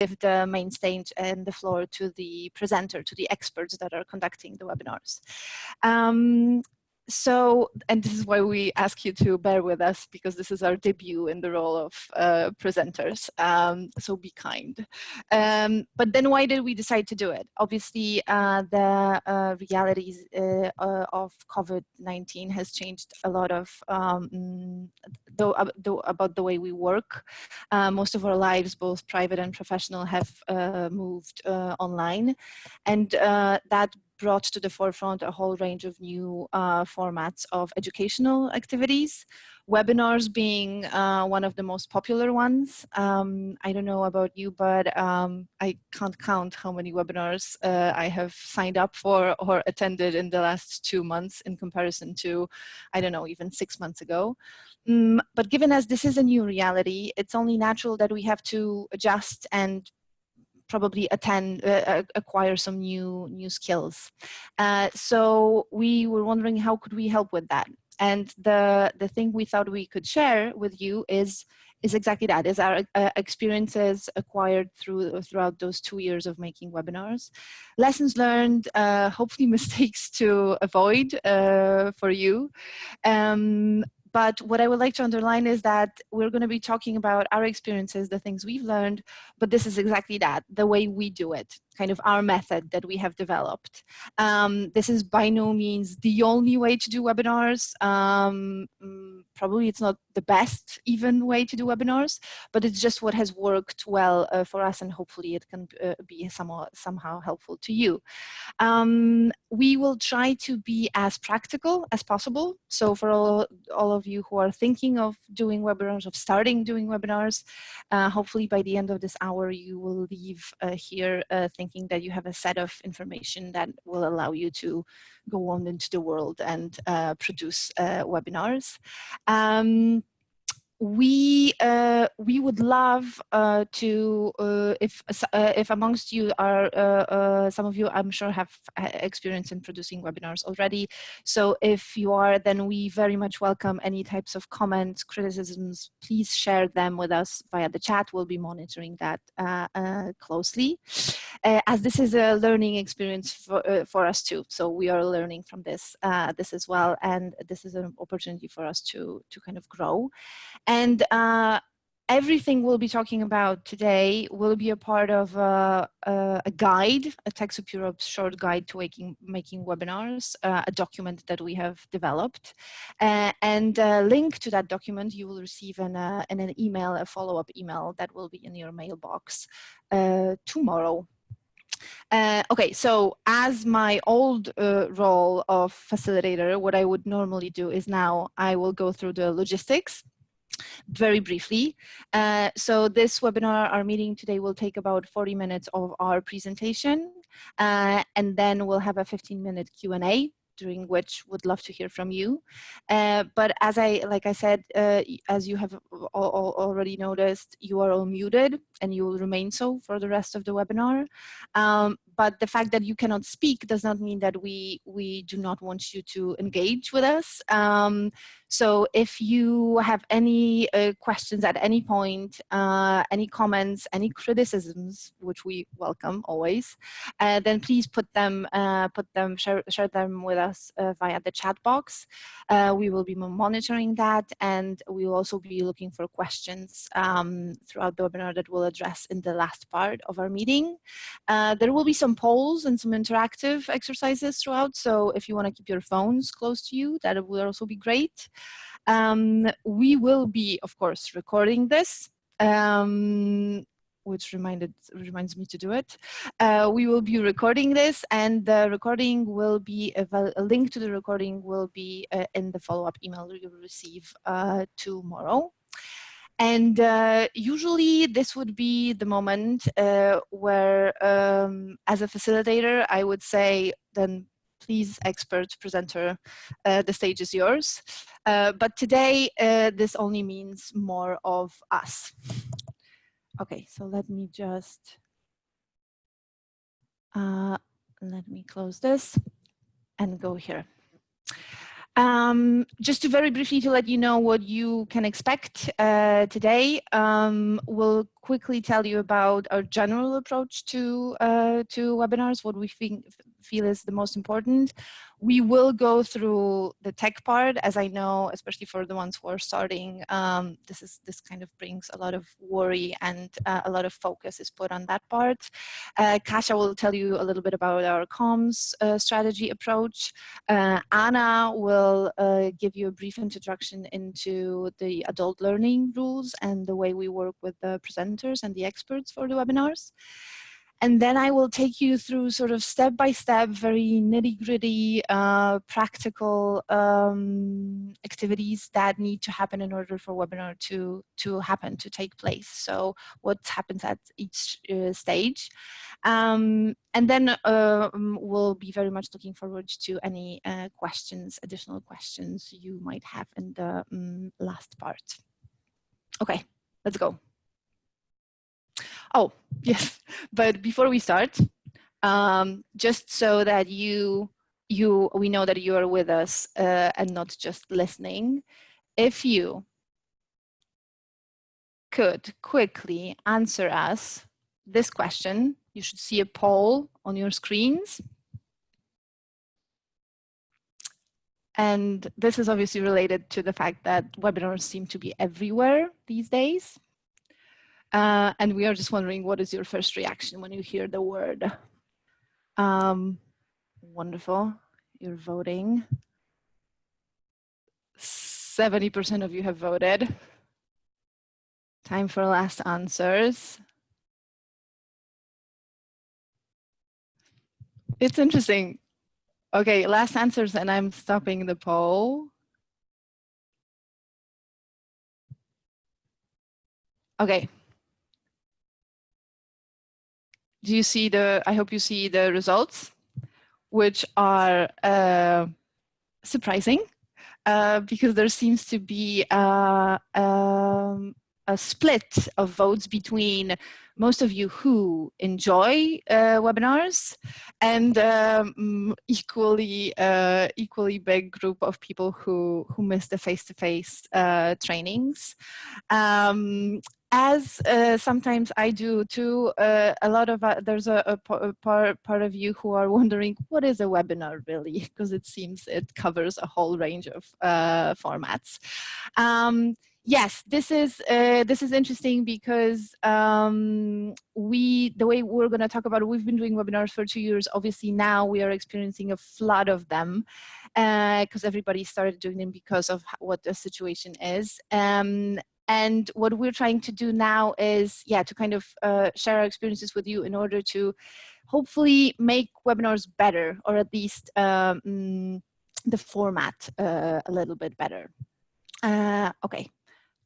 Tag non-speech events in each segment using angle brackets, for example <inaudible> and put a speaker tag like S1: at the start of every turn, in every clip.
S1: give the main stage and the floor to the presenter, to the experts that are conducting the webinars. Um, so, and this is why we ask you to bear with us because this is our debut in the role of uh, presenters. Um, so be kind. Um, but then why did we decide to do it? Obviously, uh, the uh, realities uh, uh, of COVID-19 has changed a lot of um, the, the, about the way we work. Uh, most of our lives, both private and professional, have moved online. And that brought to the forefront a whole range of new uh, formats of educational activities, webinars being uh, one of the most popular ones. Um, I don't know about you, but um, I can't count how many webinars uh, I have signed up for or attended in the last two months in comparison to, I don't know, even six months ago. Um, but given as this is a new reality, it's only natural that we have to adjust and probably attend, uh, uh, acquire some new, new skills. Uh, so we were wondering how could we help with that? And the, the thing we thought we could share with you is is exactly that is our uh, experiences acquired through throughout those two years of making webinars lessons learned uh, hopefully <laughs> mistakes to avoid uh, for you um, but what I would like to underline is that we're going to be talking about our experiences, the things we've learned, but this is exactly that, the way we do it kind of our method that we have developed. Um, this is by no means the only way to do webinars. Um, mm, probably it's not the best even way to do webinars, but it's just what has worked well uh, for us and hopefully it can uh, be somehow, somehow helpful to you. Um, we will try to be as practical as possible. So for all, all of you who are thinking of doing webinars, of starting doing webinars, uh, hopefully by the end of this hour you will leave uh, here uh, thinking thinking that you have a set of information that will allow you to go on into the world and uh, produce uh, webinars. Um, we uh, we would love uh, to uh, if uh, if amongst you are uh, uh, some of you I'm sure have experience in producing webinars already. So if you are then we very much welcome any types of comments criticisms. Please share them with us via the chat. We'll be monitoring that closely. As this is a learning experience for, for us too. So we are learning from this this as well. And this is an opportunity for us to to kind of grow and uh, everything we'll be talking about today will be a part of a, a, a guide, a TechSoup Europe short guide to making, making webinars, uh, a document that we have developed. Uh, and a link to that document you will receive in, a, in an email, a follow-up email that will be in your mailbox uh, tomorrow. Uh, okay, so as my old uh, role of facilitator, what I would normally do is now I will go through the logistics very briefly. Uh, so this webinar, our meeting today will take about 40 minutes of our presentation uh, and then we'll have a 15 minute Q&A during which would love to hear from you. Uh, but as I, like I said, uh, as you have all, already noticed, you are all muted and you will remain so for the rest of the webinar. Um, but the fact that you cannot speak does not mean that we, we do not want you to engage with us. Um, so if you have any uh, questions at any point, uh, any comments, any criticisms, which we welcome always, uh, then please put them, uh, put them, share, share them with us uh, via the chat box. Uh, we will be monitoring that and we will also be looking for questions um, throughout the webinar that we'll address in the last part of our meeting. there will be some polls and some interactive exercises throughout. So if you want to keep your phones close to you, that would also be great. Um, we will be, of course, recording this. Um, which reminded reminds me to do it. Uh, we will be recording this and the recording will be, a link to the recording will be uh, in the follow-up email you will receive uh, tomorrow. And uh, usually this would be the moment uh, where, um, as a facilitator, I would say, then please, expert presenter, uh, the stage is yours. Uh, but today, uh, this only means more of us. Okay, so let me just, uh, let me close this and go here. Um, just to very briefly to let you know what you can expect uh, today, um, we'll quickly tell you about our general approach to uh, to webinars, what we think, feel is the most important. We will go through the tech part, as I know, especially for the ones who are starting, um, this is this kind of brings a lot of worry and uh, a lot of focus is put on that part. Uh, Kasia will tell you a little bit about our comms uh, strategy approach. Uh, Anna will uh, give you a brief introduction into the adult learning rules and the way we work with the presenters and the experts for the webinars. And then I will take you through sort of step by step, very nitty gritty, uh, practical um, activities that need to happen in order for webinar to, to happen, to take place. So what happens at each uh, stage. Um, and then uh, we'll be very much looking forward to any uh, questions, additional questions you might have in the um, last part. Okay, let's go. Oh, <laughs> yes. But before we start, um, just so that you, you, we know that you are with us uh, and not just listening, if you could quickly answer us this question, you should see a poll on your screens. And this is obviously related to the fact that webinars seem to be everywhere these days. Uh, and we are just wondering, what is your first reaction when you hear the word? Um, wonderful, you're voting. 70% of you have voted. Time for last answers. It's interesting. Okay, last answers and I'm stopping the poll. Okay, do you see the, I hope you see the results, which are uh, surprising uh, because there seems to be uh, um, a split of votes between most of you who enjoy uh, webinars and um, equally uh, equally big group of people who who miss the face-to-face -face, uh, trainings. Um, as uh, sometimes I do too, uh, a lot of, uh, there's a, a, part, part of you who are <laughs> wondering, what is a webinar really? <laughs> Because it seems it covers a whole range of uh, formats. Um, yes, this is, uh, this is interesting because um, we, the way we're gonna talk about it, we've been doing webinars for two years. Obviously now we are experiencing a flood of them because uh, everybody started doing them because of what the situation is. Um, and what we're trying to do now is, yeah, to kind of uh, share our experiences with you in order to hopefully make webinars better, or at least um, the format uh, a little bit better. Uh, okay,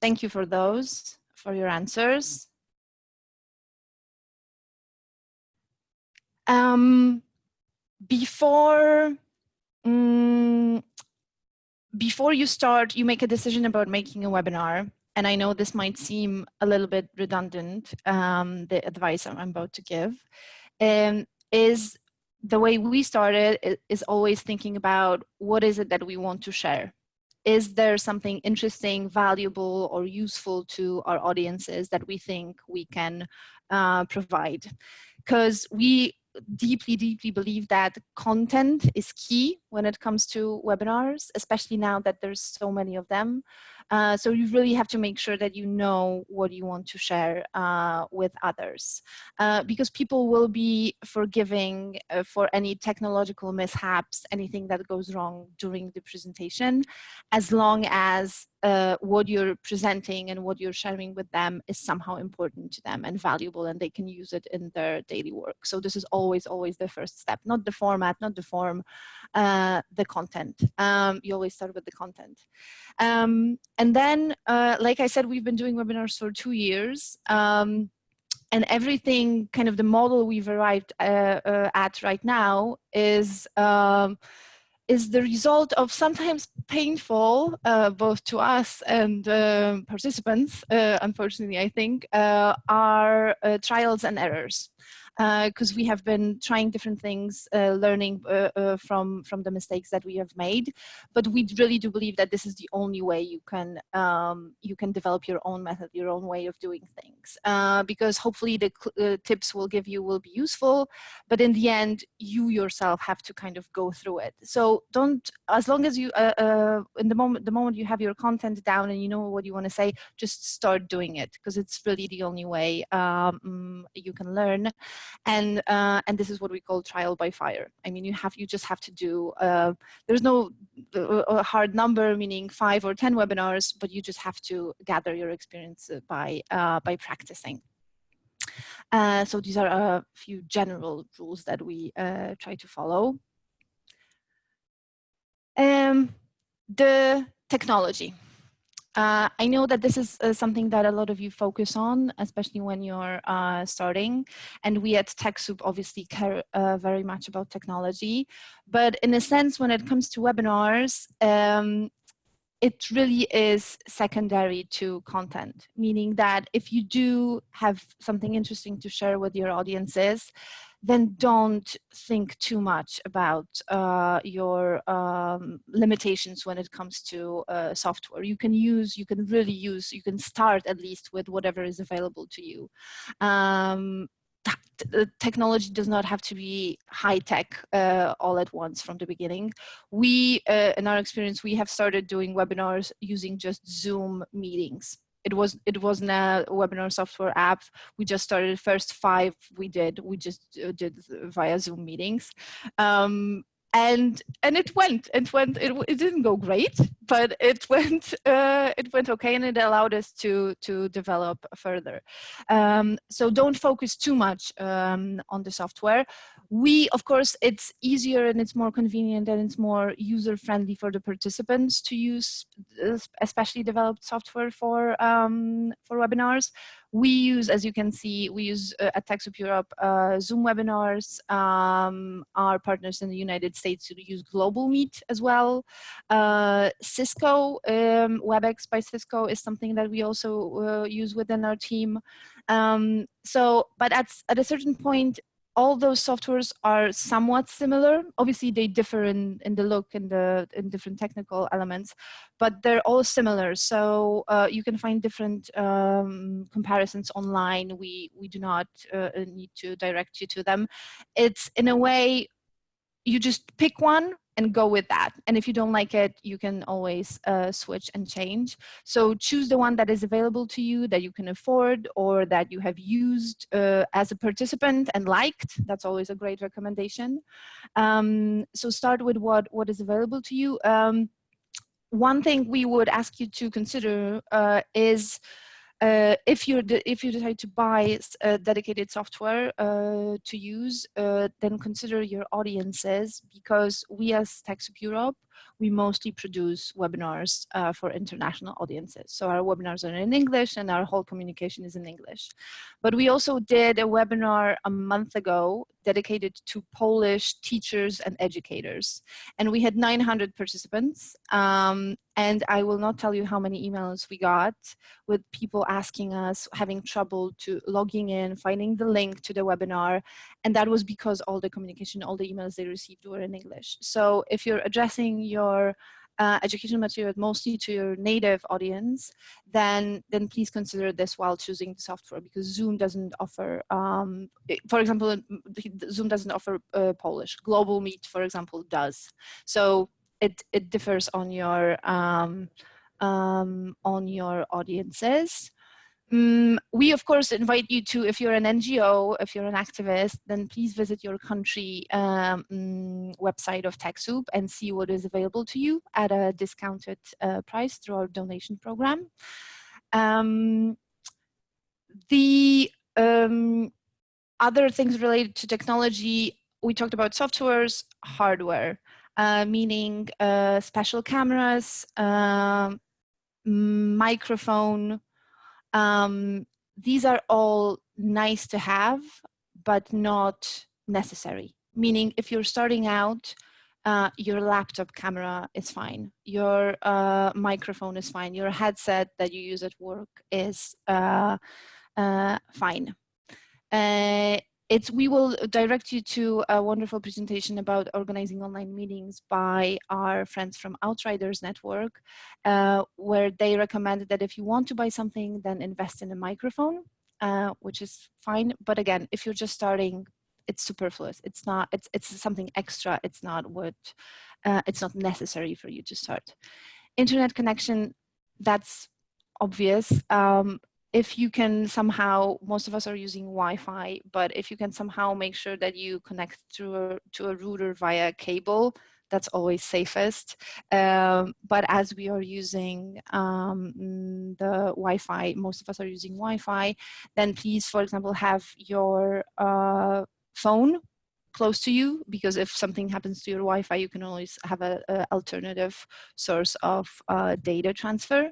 S1: thank you for those, for your answers. Um, before um, before you start, you make a decision about making a webinar and I know this might seem a little bit redundant, um, the advice I'm about to give, um, is the way we started is always thinking about what is it that we want to share. Is there something interesting, valuable, or useful to our audiences that we think we can uh, provide? Because we deeply, deeply believe that content is key when it comes to webinars, especially now that there's so many of them. Uh, so you really have to make sure that you know what you want to share uh, with others uh, because people will be forgiving uh, for any technological mishaps, anything that goes wrong during the presentation, as long as what you're presenting and what you're sharing with them is somehow important to them and valuable and they can use it in their daily work. So this is always, always the first step, not the format, not the form, uh, the content. Um, you always start with the content. Um, and then, uh, like I said, we've been doing webinars for two years. Um, and everything, kind of the model we've arrived uh, uh, at right now is um, is the result of sometimes painful, uh, both to us and uh, participants, uh, unfortunately, I think, are trials and errors. Because uh, we have been trying different things, uh, learning uh, from, from the mistakes that we have made. But we really do believe that this is the only way you can, um, you can develop your own method, your own way of doing things. Because hopefully the tips we'll give you will be useful, but in the end, you yourself have to kind of go through it. So don't, as long as you, in the moment, the moment you have your content down and you know what you want to say, just start doing it because it's really the only way um, you can learn and uh, and this is what we call trial by fire. I mean you have you just have to do uh, there's no uh, hard number meaning five or ten webinars but you just have to gather your experience by uh, by practicing. Uh, so these are a few general rules that we uh, try to follow. Um, the technology uh, I know that this is uh, something that a lot of you focus on, especially when you're uh, starting. And we at TechSoup obviously care uh, very much about technology. But in a sense, when it comes to webinars, um, it really is secondary to content, meaning that if you do have something interesting to share with your audiences, then don't think too much about uh, your um, limitations when it comes to uh, software. You can use, you can really use, you can start at least with whatever is available to you. Um, technology does not have to be high tech uh, all at once from the beginning. We, uh, in our experience, we have started doing webinars using just Zoom meetings it was it wasn't a webinar software app. We just started first five we did. We just uh, did via zoom meetings. Um, and and it went it went it, it didn't go great but it <laughs> went uh, it went okay and it allowed us to to develop further. Um, so don't focus too much um, on the software we of course it's easier and it's more convenient and it's more user friendly for the participants to use especially developed software for um, for webinars we use, as you can see, we use uh, at TechSoup Europe uh, Zoom webinars. Um, our partners in the United States use Global Meet as well. Uh, Cisco, um, WebEx by Cisco is something that we also uh, use within our team. Um, so, but at, at a certain point, all those softwares are somewhat similar. Obviously, they differ in, in the look and the in different technical elements, but they're all similar. So uh, you can find different um, comparisons online. We we do not uh, need to direct you to them. It's in a way you just pick one and go with that. And if you don't like it, you can always uh, switch and change. So choose the one that is available to you, that you can afford, or that you have used uh, as a participant and liked. That's always a great recommendation. Um, so start with what, what is available to you. Um, one thing we would ask you to consider uh, is uh, if you if you decide to buy a dedicated software uh, to use, uh, then consider your audiences because we as TechSoup Europe we mostly produce webinars uh, for international audiences. So our webinars are in English and our whole communication is in English. But we also did a webinar a month ago dedicated to Polish teachers and educators. And we had 900 participants. Um, and I will not tell you how many emails we got with people asking us, having trouble to logging in, finding the link to the webinar. And that was because all the communication, all the emails they received were in English. So if you're addressing your uh, education material mostly to your native audience, then then please consider this while choosing the software because Zoom doesn't offer, um, for example, Zoom doesn't offer uh, Polish. Global Meet, for example, does. So it it differs on your um, um, on your audiences. Um, we, of course, invite you to, if you're an NGO, if you're an activist, then please visit your country um, mm, website of TechSoup and see what is available to you at a discounted uh, price through our donation program. Um, the um, other things related to technology, we talked about softwares, hardware, uh, meaning uh, special cameras, um, microphone, um, these are all nice to have, but not necessary. Meaning if you're starting out, uh, your laptop camera is fine. Your uh, microphone is fine. Your headset that you use at work is uh, uh fine. It's we will direct you to a wonderful presentation about organizing online meetings by our friends from Outriders Network, uh, where they recommend that if you want to buy something, then invest in a microphone, uh, which is fine. But again, if you're just starting, it's superfluous. It's not. It's it's something extra. It's not what. Uh, it's not necessary for you to start. Internet connection. That's obvious. Um, if you can somehow, most of us are using Wi-Fi, but if you can somehow make sure that you connect to a, to a router via cable, that's always safest. Um, but as we are using um, the Wi-Fi, most of us are using Wi-Fi, then please, for example, have your uh, phone close to you because if something happens to your Wi-Fi, you can always have an alternative source of uh, data transfer.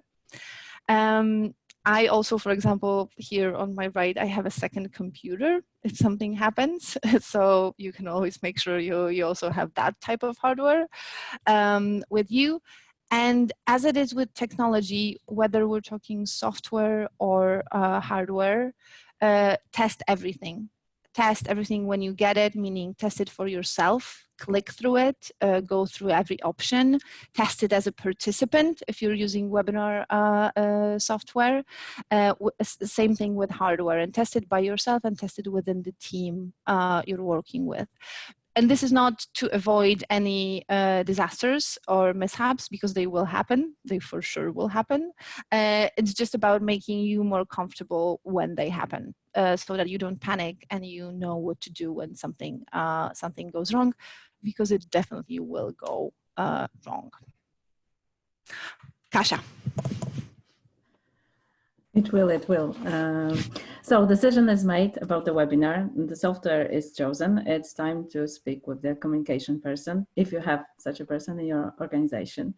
S1: Um, I also, for example, here on my right, I have a second computer if something happens. <laughs> so you can always make sure you, you also have that type of hardware um, with you. And as it is with technology, whether we're talking software or uh, hardware, uh, test everything test everything when you get it, meaning test it for yourself, click through it, uh, go through every option, test it as a participant if you're using webinar uh, uh, software. Uh, same thing with hardware and test it by yourself and test it within the team uh, you're working with and this is not to avoid any uh, disasters or mishaps because they will happen they for sure will happen uh, it's just about making you more comfortable when they happen uh, so that you don't panic and you know what to do when something uh, something goes wrong because it definitely will go uh, wrong Kasia
S2: it will, it will. Um, so decision is made about the webinar, the software is chosen. It's time to speak with the communication person, if you have such a person in your organization.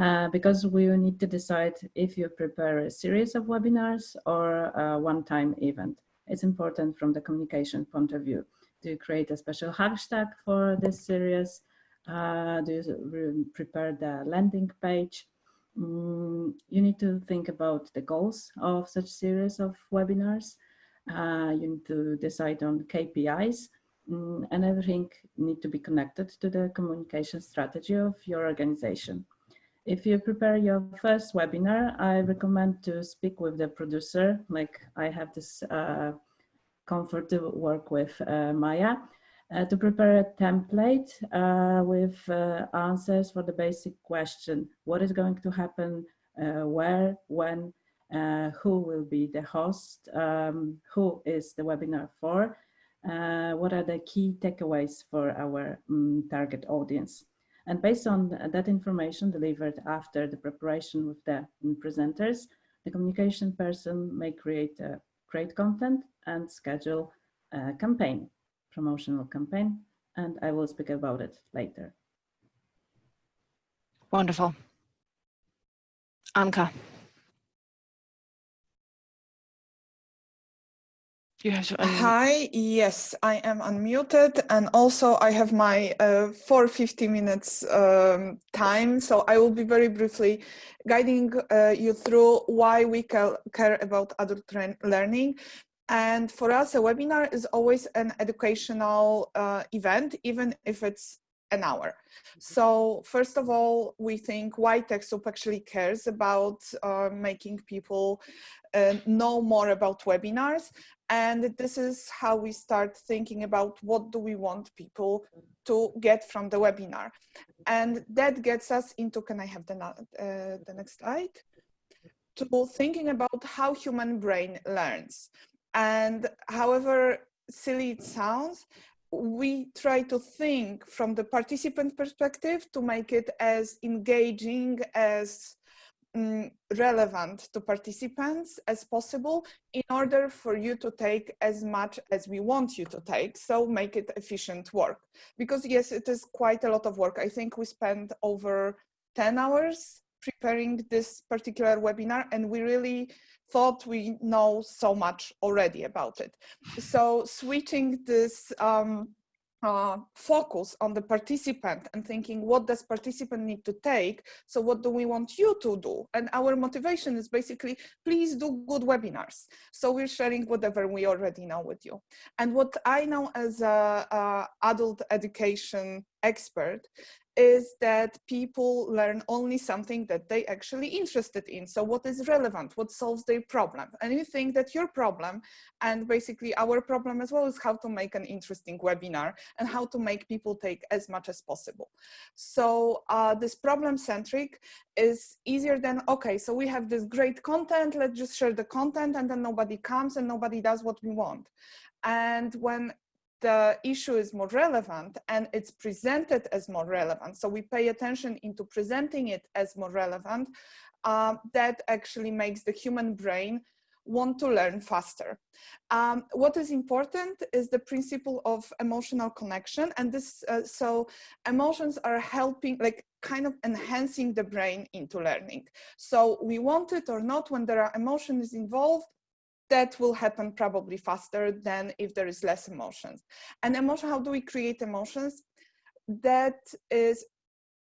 S2: Uh, because we need to decide if you prepare a series of webinars or a one-time event. It's important from the communication point of view. Do you create a special hashtag for this series? Uh, do you prepare the landing page? Mm, you need to think about the goals of such series of webinars. Uh, you need to decide on KPIs mm, and everything need to be connected to the communication strategy of your organization. If you prepare your first webinar, I recommend to speak with the producer, like I have this uh, comfort to work with uh, Maya, uh, to prepare a template uh, with uh, answers for the basic question, what is going to happen, uh, where, when, who will be the host, um, who is the webinar for, what are the key takeaways for our um, target audience. And based on that information delivered after the preparation with the presenters, the communication person may create great content and schedule a campaign promotional campaign, and I will speak about it later.
S1: Wonderful. Anka.
S3: Hi, yes, I am unmuted and also I have my uh, 450 minutes um, time, so I will be very briefly guiding uh, you through why we care about adult learning and for us, a webinar is always an educational uh, event, even if it's an hour. Mm-hmm. So first of all, we think why TechSoup actually cares about uh, making people uh, know more about webinars. And this is how we start thinking about what do we want people to get from the webinar. And that gets us into, can I have the, uh, the next slide? To thinking about how human brain learns. And however silly it sounds, we try to think from the participant perspective to make it as engaging as um, relevant to participants as possible in order for you to take as much as we want you to take. So make it efficient work. Because yes it is quite a lot of work. I think we spent over 10 hours preparing this particular webinar and we really thought we know so much already about it. So switching this um, uh, focus on the participant and thinking what does participant need to take? So what do we want you to do? And our motivation is basically please do good webinars. So we're sharing whatever we already know with you. And what i know as a, a adult education expert is that people learn only something that they actually interested in. So what is relevant, what solves their problem. And you think that your problem and basically our problem as well is how to make an interesting webinar and how to make people take as much as possible. So uh, this problem centric is easier than, okay, so we have this great content, let's just share the content and then nobody comes and nobody does what we want. And when the issue is more relevant and it's presented as more relevant. So we pay attention into presenting it as more relevant. Um, that actually makes the human brain want to learn faster. Um, what is important is the principle of emotional connection. And this, uh, so emotions are helping, like kind of enhancing the brain into learning. So we want it or not, when there are emotions involved, that will happen probably faster than if there is less emotions. And emotion, how do we create emotions? That is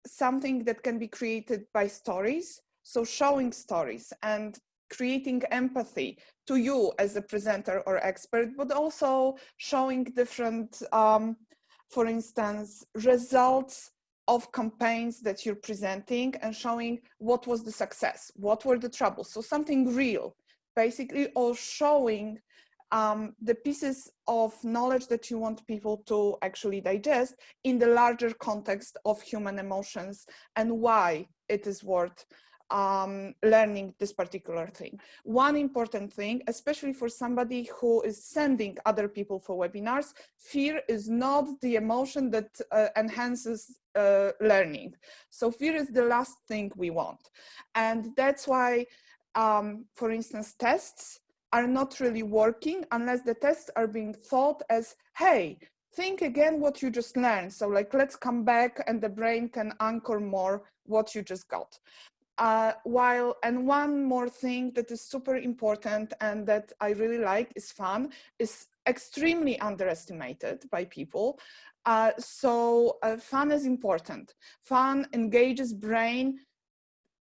S3: something that can be created by stories. So showing stories and creating empathy to you as a presenter or expert, but also showing different, um, for instance, results of campaigns that you're presenting and showing what was the success, what were the troubles. So something real basically or showing um, the pieces of knowledge that you want people to actually digest in the larger context of human emotions and why it is worth um, learning this particular thing. One important thing, especially for somebody who is sending other people for webinars, fear is not the emotion that uh, enhances uh, learning. So fear is the last thing we want. And that's why um, for instance, tests are not really working unless the tests are being thought as, hey, think again what you just learned. So like, let's come back and the brain can anchor more what you just got. Uh, while, and one more thing that is super important and that I really like is fun, is extremely underestimated by people. Uh, so uh, fun is important. Fun engages brain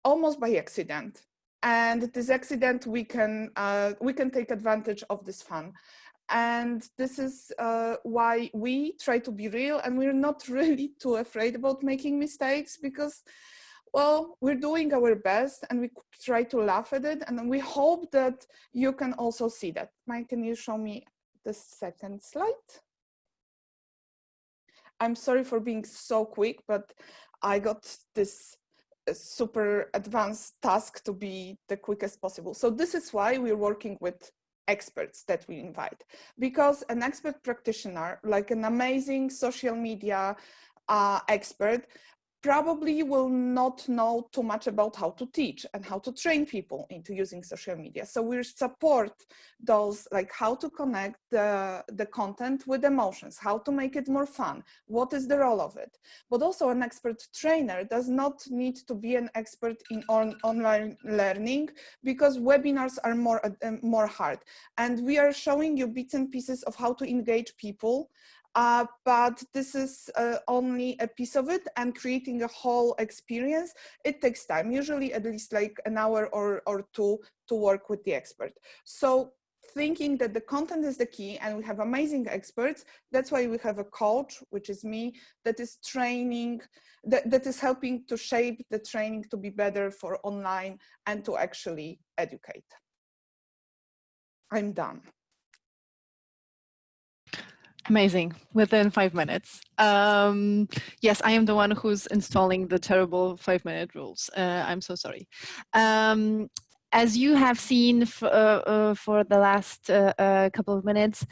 S3: almost by accident and this accident we can uh, we can take advantage of this fun. And this is uh, why we try to be real and we're not <laughs> really too afraid about making mistakes because well we're doing our best and we try to laugh at it and we hope that you can also see that. Mike can you show me the second slide? I'm sorry for being so quick but i got this super advanced task to be the quickest possible. So this is why we're working with experts that we invite because an expert practitioner like an amazing social media uh, expert probably will not know too much about how to teach and how to train people into using social media. So we support those like how to connect the, the content with emotions, how to make it more fun, what is the role of it. But also an expert trainer does not need to be an expert in on, online learning because webinars are more, uh, more hard. And we are showing you bits and pieces of how to engage people uh, but this is uh, only a piece of it and creating a whole experience, it takes time, usually at least like an hour or, or two to work with the expert. So thinking that the content is the key and we have amazing experts, that's why we have a coach, which is me, that is training, that, that is helping to shape the training to be better for online and to actually educate. I'm done.
S1: Amazing, within five minutes. Um, yes, I am the one who's installing the terrible five minute rules. Uh, I'm so sorry. Um, as you have seen uh, uh, for the last uh, uh, couple of minutes,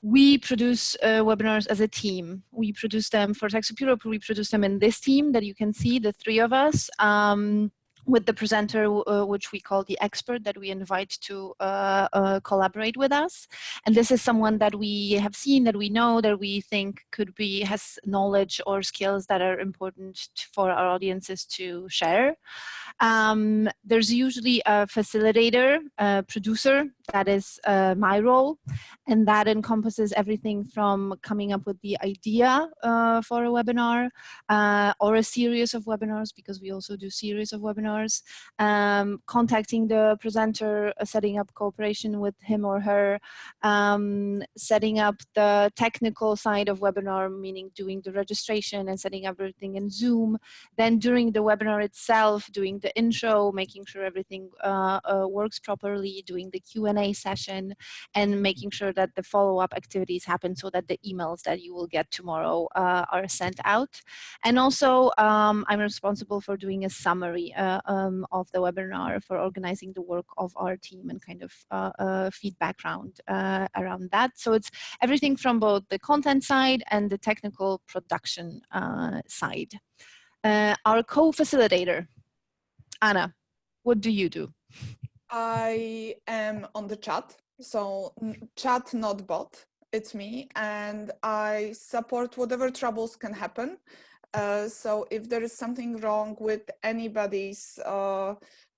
S1: we produce uh, webinars as a team. We produce them for TechSoup Europe, we produce them in this team that you can see, the three of us. Um, with the presenter, uh, which we call the expert that we invite to uh, uh, collaborate with us. And this is someone that we have seen, that we know, that we think could be, has knowledge or skills that are important for our audiences to share. Um, there's usually a facilitator, a producer that is uh, my role. And that encompasses everything from coming up with the idea uh, for a webinar uh, or a series of webinars, because we also do series of webinars, um, contacting the presenter, uh, setting up cooperation with him or her, um, setting up the technical side of webinar, meaning doing the registration and setting up everything in Zoom. Then during the webinar itself, doing the intro, making sure everything uh, uh, works properly, doing the Q&A session, and making sure that the follow-up activities happen so that the emails that you will get tomorrow uh, are sent out. And also, um, I'm responsible for doing a summary uh, um, of the webinar, for organizing the work of our team and kind of uh, uh, feedback round around that. So it's everything from both the content side and the technical production side. our co-facilitator, Anna, what do you do?
S3: I am on the chat, so chat not bot, it's me, and I support whatever troubles can happen. Uh, so if there is something wrong with anybody's uh,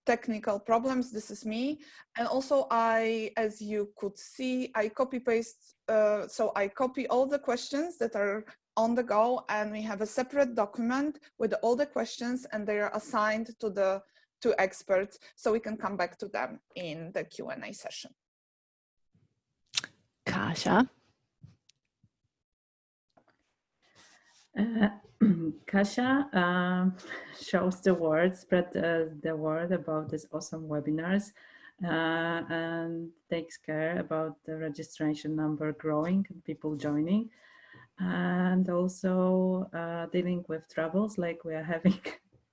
S3: technical problems, this is me. And also I, as you could see, I copy paste, uh, so I copy all the questions that are on the go and we have a separate document with all the questions and they are assigned to the to experts so we can come back to them in the Q&A session.
S1: Kasia?
S2: Uh, <clears throat> Kasia uh, shows the word, spread the, the word about these awesome webinars uh, and takes care about the registration number growing and people joining and also uh, dealing with troubles like we are <laughs> having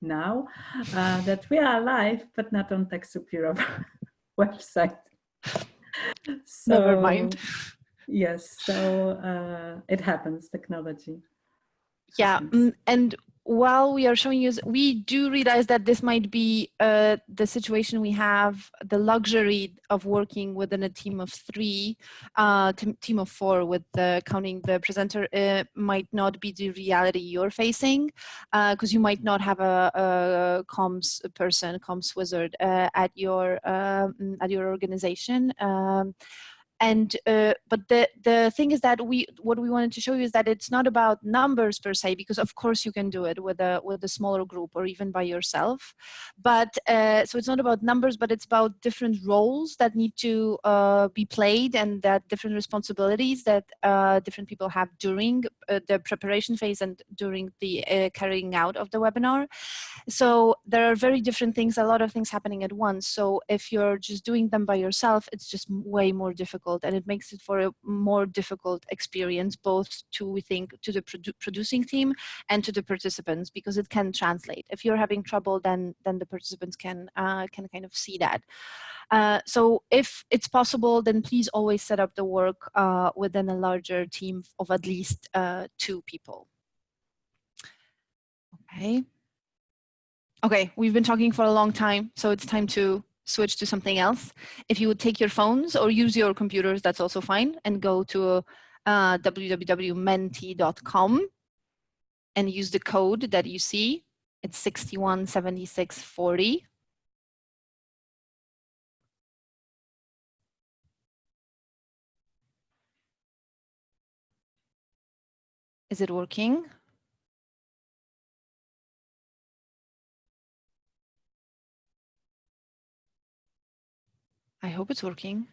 S2: now uh, that we are alive, but not on TechSoup Europe <laughs> website.
S1: So, Never mind.
S2: Yes, so uh, it happens, technology.
S1: Yeah, mm, and while we are showing you, we do realize that this might be uh, the situation we have, the luxury of working within a team of three, uh, team of four with the, counting the presenter uh, might not be the reality you're facing because uh, you might not have a, a comms person, comms wizard uh, at your um, at your organization. Um, and uh, but the the thing is that we what we wanted to show you is that it's not about numbers per se because of course you can do it with a with a smaller group or even by yourself. But uh, so it's not about numbers but it's about different roles that need to uh, be played and that different responsibilities that uh, different people have during uh, the preparation phase and during the uh, carrying out of the webinar. So there are very different things a lot of things happening at once. So if you're just doing them by yourself it's just way more difficult difficult and it makes it for a more difficult experience both to we think to the produ producing team and to the participants because it can translate. If you're having trouble then then the participants can uh, can kind of see that. Uh, so if it's possible then please always set up the work uh, within a larger team of at least uh, two people. Okay. Okay we've been talking for a long time so it's time to switch to something else. If you would take your phones or use your computers, that's also fine, and go to uh, www.menti.com and use the code that you see. It's 617640. Is it working? I hope it's working.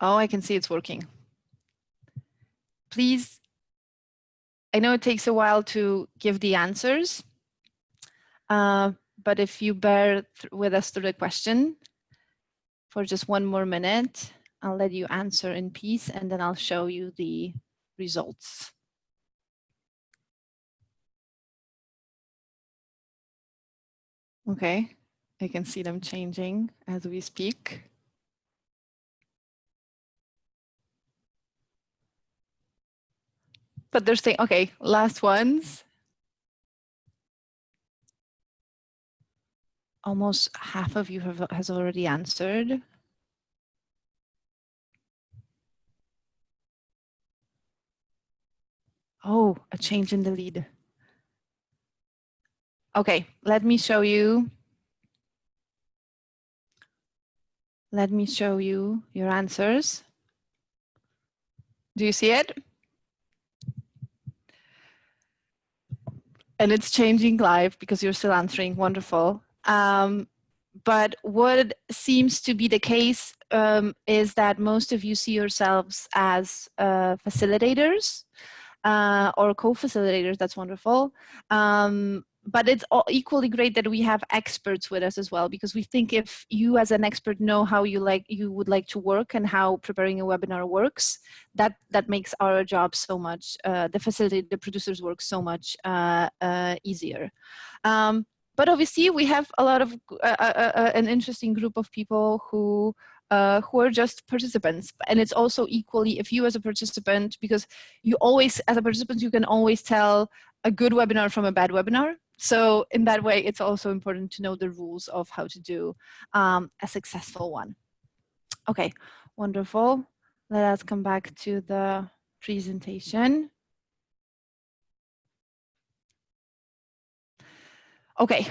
S1: Oh, I can see it's working. Please, I know it takes a while to give the answers, uh, but if you bear with us through the question for just one more minute, I'll let you answer in peace and then I'll show you the results. Okay, I can see them changing as we speak. But they're saying, okay, last ones. Almost half of you have has already answered. Oh, a change in the lead. Okay, let me show you let me show you your answers. Do you see it? And it's changing live because you're still answering, wonderful. Um, but what seems to be the case um, is that most of you see yourselves as uh, facilitators uh, or co-facilitators, that's wonderful. Um, but it's equally great that we have experts with us as well because we think if you as an expert know how you like you would like to work and how preparing a webinar works that that makes our job so much uh, the facility the producers work so much uh, uh, easier um, but obviously we have a lot of uh, uh, uh, an interesting group of people who uh, who are just participants. And it's also equally if you as a participant, because you always, as a participant, you can always tell a good webinar from a bad webinar. So in that way, it's also important to know the rules of how to do um, a successful one. Okay, wonderful. Let us come back to the presentation. Okay,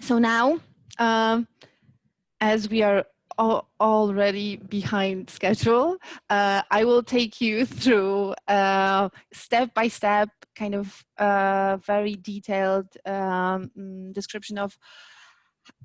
S1: so now, um, as we are already behind schedule, uh, I will take you <laughs> through uh, step by step kind of uh, very detailed um, mm, description of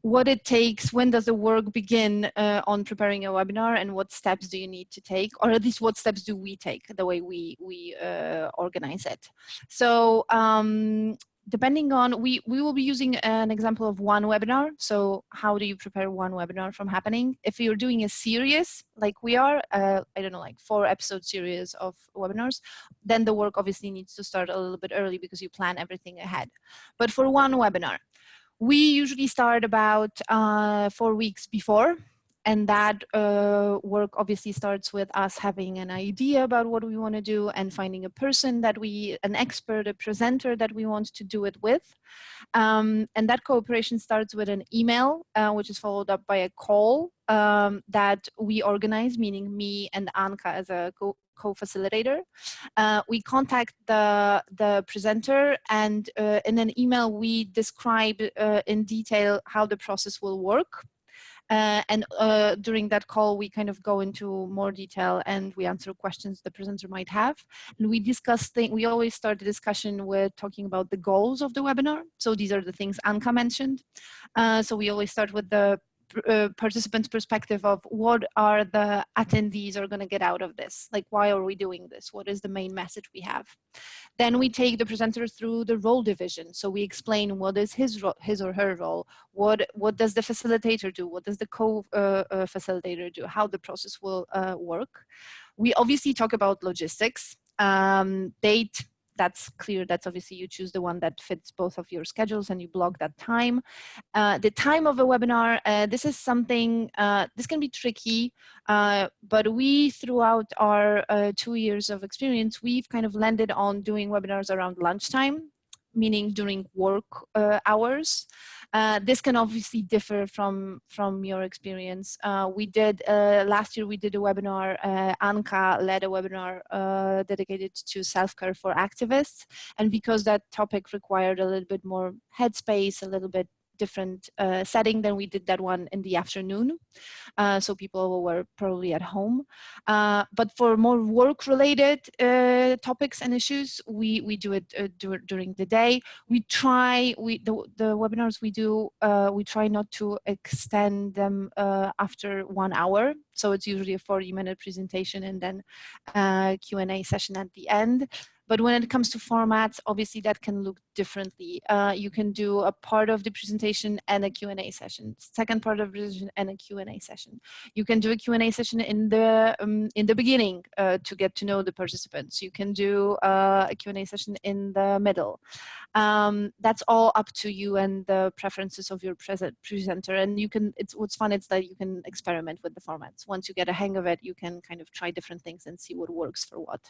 S1: what it takes, when does the work begin uh, on preparing a webinar and what steps do you need to take, or at least what steps do we take the way we, we uh, organize it. So um, depending on, we, we will be using an example of one webinar. So how do you prepare one webinar from happening? If you're doing a series like we are, uh, I don't know, like four episode series of webinars, then the work obviously needs to start a little bit early because you plan everything ahead. But for one webinar, we usually start about uh, four weeks before and that uh, work obviously starts with us having an idea about what we want to do and finding a person that we, an expert, a presenter that we want to do it with. Um, and that cooperation starts with an email, uh, which is followed up by a call um, that we organize, meaning me and Anka as a co co-facilitator. Uh, we contact the, the presenter and uh, in an email we describe uh, in detail how the process will work. Uh, and uh, during that call, we kind of go into more detail and we answer questions the presenter might have. And we discuss things, we always start the discussion with talking about the goals of the webinar. So these are the things Anka mentioned. Uh, so we always start with the uh, participants perspective of what are the attendees are going to get out of this? Like why are we doing this? What is the main message we have? Then we take the presenter through the role division. So we explain what is his his or her role what what does the facilitator do? What does the co uh, uh, facilitator do? How the process will uh, work. We obviously talk about logistics. Um, date that's clear. That's obviously you choose the one that fits both of your schedules and you block that time. Uh, the time of a webinar, uh, this is something, uh, this can be tricky, uh, but we throughout our uh, two years of experience, we've kind of landed on doing webinars around lunchtime meaning during work uh, hours. Uh, this can obviously differ from from your experience. Uh, we did uh, last year. We did a webinar. Uh, Anka led a webinar uh, dedicated to self-care for activists, and because that topic required a little bit more headspace, a little bit different uh, setting than we did that one in the afternoon. Uh, so people were probably at home. Uh, but for more work related uh, topics and issues, we, we do it uh, during the day. We try, we the, the webinars we do, uh, we try not to extend them after one hour. So it's usually a 40 minute presentation and then Q&A session at the end. But when it comes to formats, obviously that can look differently. Uh, you can do a part of the presentation and a Q&A session, second part of the presentation and a Q&A session. You can do a Q&A session in the um, in the beginning uh, to get to know the participants. You can do uh, a Q&A session in the middle. Um, that's all up to you and the preferences of your present presenter. And you can, it's what's fun is that you can experiment with the formats. Once you get a hang of it, you can kind of try different things and see what works for what.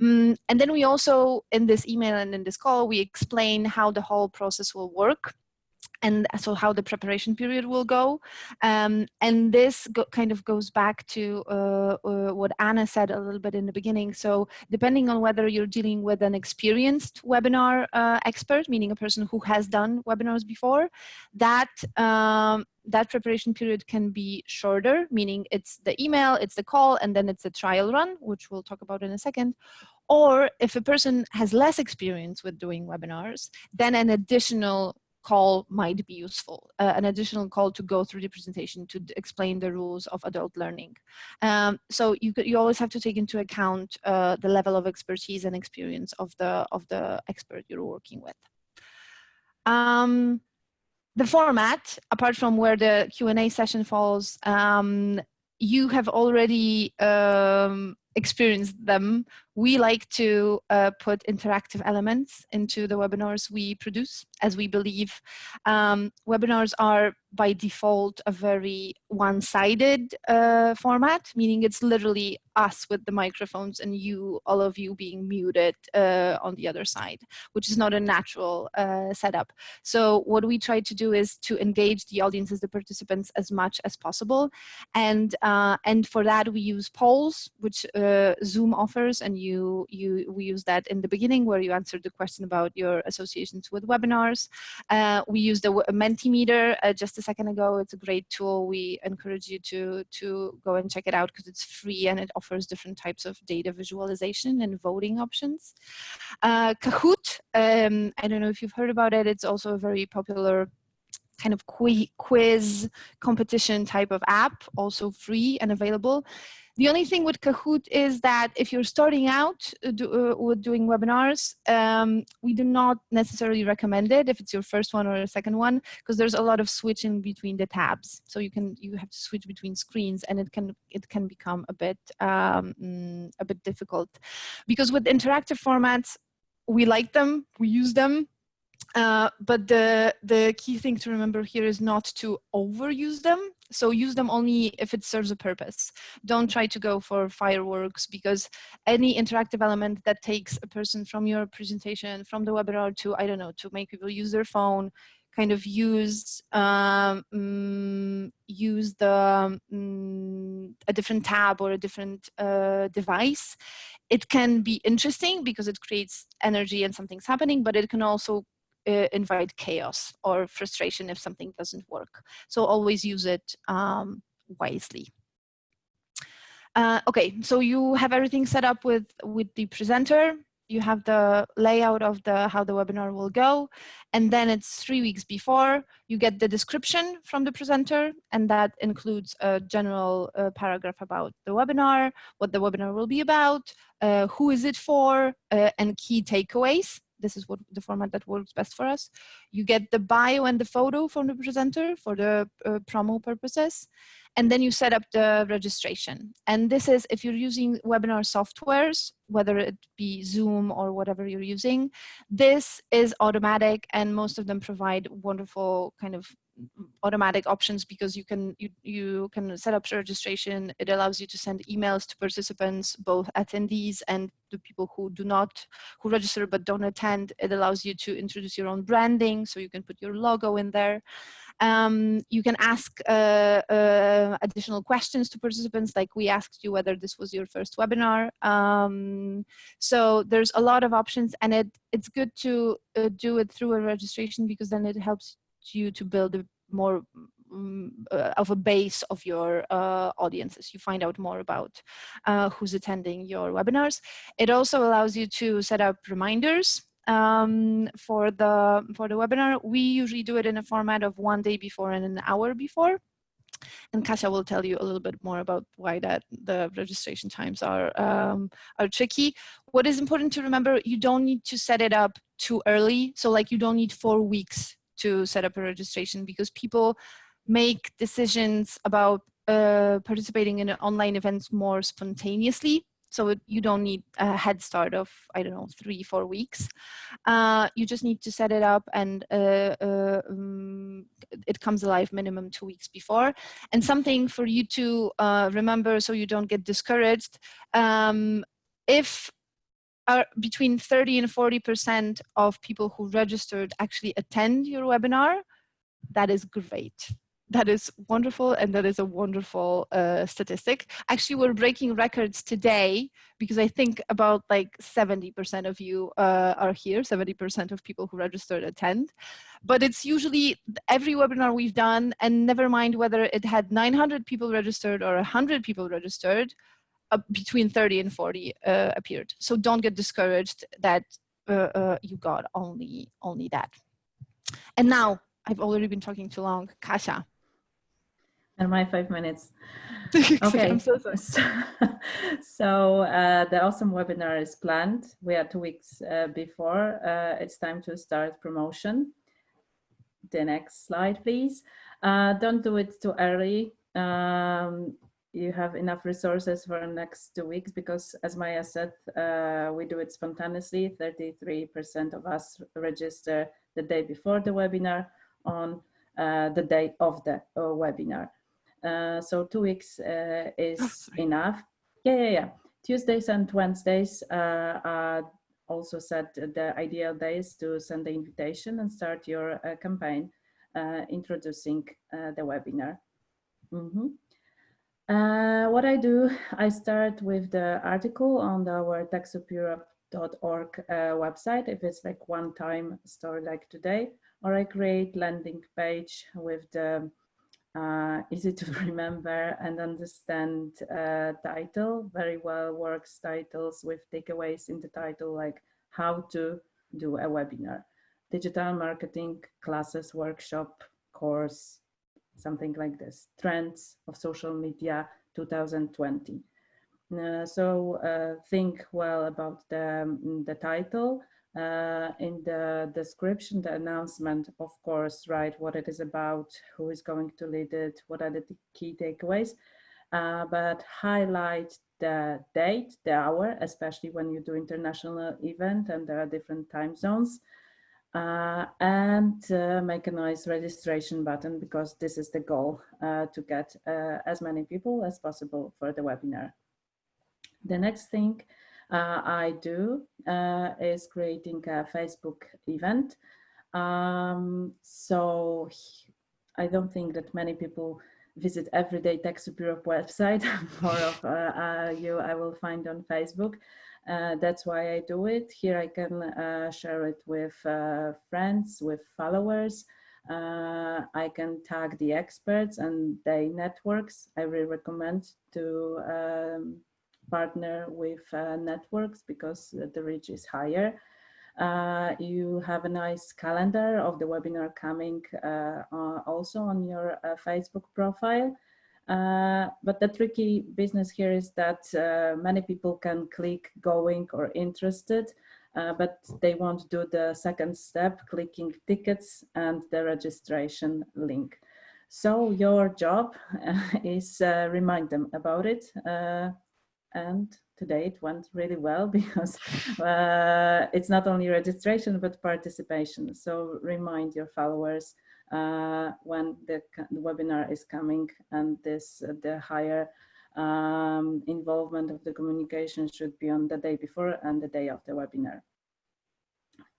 S1: Mm, and then we also, in this email and in this call, we explain how the whole process will work. And so how the preparation period will go. Um, and this go, kind of goes back to uh, uh, what Anna said a little bit in the beginning. So depending on whether you're dealing with an experienced webinar uh, expert, meaning a person who has done webinars before, that um, that preparation period can be shorter, meaning it's the email, it's the call, and then it's a trial run, which we'll talk about in a second. Or if a person has less experience with doing webinars, then an additional call might be useful, uh, an additional call to go through the presentation to explain the rules of adult learning. Um, so you, you always have to take into account uh, the level of expertise and experience of the, of the expert you're working with. Um, the format, apart from where the Q&A session falls, um, you have already um, experienced them we like to uh, put interactive elements into the webinars we produce as we believe um, webinars are by default a very one-sided uh, format, meaning it's literally us with the microphones and you, all of you being muted uh, on the other side, which is not a natural uh, setup. So what we try to do is to engage the audiences, the participants as much as possible. And, uh, and for that we use polls, which Zoom offers and you, you, we use that in the beginning where you answered the question about your associations with webinars. Uh, we use the Mentimeter uh, just a second ago. It's a great tool. We encourage you to, to go and check it out because it's free and it offers different types of data visualization and voting options. Uh, Kahoot, um, I don't know if you've heard about it. It's also a very popular kind of quiz competition type of app, also free and available. The only thing with Kahoot is that if you're starting out uh, do, uh, with doing webinars, um, we do not necessarily recommend it if it's your first one or a second one, because there's a lot of switching between the tabs. So you can you have to switch between screens, and it can it can become a bit um, mm, a bit difficult, because with interactive formats, we like them, we use them, uh, but the, the key thing to remember here is not to overuse them. So use them only if it serves a purpose. Don't try to go for fireworks because any interactive element that takes a person from your presentation, from the webinar to, I don't know, to make people use their phone, kind of use um, mm, use the um, a different tab or a different uh, device. It can be interesting because it creates energy and something's happening, but it can also uh, invite chaos or frustration if something doesn't work. So always use it um, wisely. Uh, okay, so you have everything set up with, with the presenter. You have the layout of the how the webinar will go. And then it's three weeks before you get the description from the presenter. And that includes a general uh, paragraph about the webinar, what the webinar will be about, uh, who is it for, uh, and key takeaways this is what the format that works best for us. You get the bio and the photo from the presenter for the uh, promo purposes. And then you set up the registration. And this is if you're using webinar softwares, whether it be Zoom or whatever you're using, this is automatic and most of them provide wonderful kind of automatic options because you can you, you can set up registration. It allows you to send emails to participants both attendees and the people who do not who register but don't attend. It allows you to introduce your own branding so you can put your logo in there. Um, you can ask uh, uh, additional questions to participants like we asked you whether this was your first webinar. Um, so there's a lot of options and it it's good to uh, do it through a registration because then it helps you to build a more um, uh, of a base of your uh, audiences. You find out more about uh, who's attending your webinars. It also allows you to set up reminders um, for the for the webinar. We usually do it in a format of one day before and an hour before. And Kasia will tell you a little bit more about why that the registration times are um, are tricky. What is important to remember, you don't need to set it up too early. So like you don't need four weeks to set up a registration because people make decisions about uh, participating in online events more spontaneously. So it, you don't need a head start of, I don't know, three, four weeks. Uh, you just need to set it up and uh, um, it comes alive minimum two weeks before. And something for you to uh, remember so you don't get discouraged. Um, if are between 30 and 40% of people who registered actually attend your webinar, that is great. That is wonderful and that is a wonderful uh, statistic. Actually we're breaking records today because i think about like 70% of you uh, are here 70% of people who registered attend. But it's usually every webinar we've done and never mind whether it had 900 people registered or 100 people registered uh, between 30 and 40 uh, appeared so don't get discouraged that uh, uh, you got only only that and now I've already been talking too long. Kasia,
S2: and my five minutes. <laughs>
S1: okay. I'm so sorry. <laughs>
S2: So, uh, the awesome webinar is planned. We are two weeks uh, before. Uh, it's time to start promotion. The next slide, please. Uh, don't do it too early. Um, you have enough resources for the next two weeks because as Maya said, uh, we do it spontaneously. 33% of us register the day before the webinar on uh, the day of the webinar. Uh, so two weeks uh, is oh, enough. Yeah, yeah, yeah. Tuesdays and Wednesdays uh, are also set the ideal days to send the invitation and start your campaign introducing the webinar. Mm -hmm. Uh, what I do, I start with the article on our TechSoup.org uh, website, if it's like one time story like today, or I create landing page with the uh, easy to <laughs> remember and understand uh, title. Very well works titles with takeaways in the title like how to do a webinar, digital marketing, classes, workshop, course, something like this, trends of social media 2020. Uh, so uh, think well about the, um, the title uh, in the description, the announcement, of course, write what it is about, who is going to lead it, what are the key takeaways, uh, but highlight the date, the hour, especially when you do international event and there are different time zones. Uh, and uh, make a nice registration button because this is the goal uh, to get uh, as many people as possible for the webinar. The next thing uh, I do uh, is creating a Facebook event. Um, so I don't think that many people visit everyday TechSoup Europe website. <laughs> More of you I will find on Facebook. Uh, that's why I do it. Here I can uh, share it with friends, with followers. I can tag the experts and their networks. I really recommend to um, partner with uh, networks because the reach is higher. Uh, you have a nice calendar of the webinar coming uh, also on your uh, Facebook profile. Uh, but the tricky business here is that uh, many people can click going or interested, but they won't do the second step, clicking tickets and the registration link. So your job <laughs> is remind them about it and today it went really well <laughs> because uh, it's not only registration but participation so remind your followers uh, when the, the, webinar is coming and this uh, the higher um, involvement of the communication should be on the day before and the day of the webinar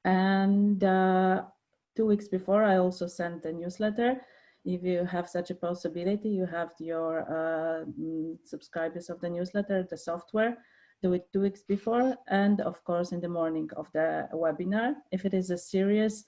S2: and uh, two weeks before I also sent a newsletter if you have such a possibility, you have your uh, mm, subscribers of the newsletter, the software, do it two weeks before, and of course in the morning of the webinar. If it is a serious,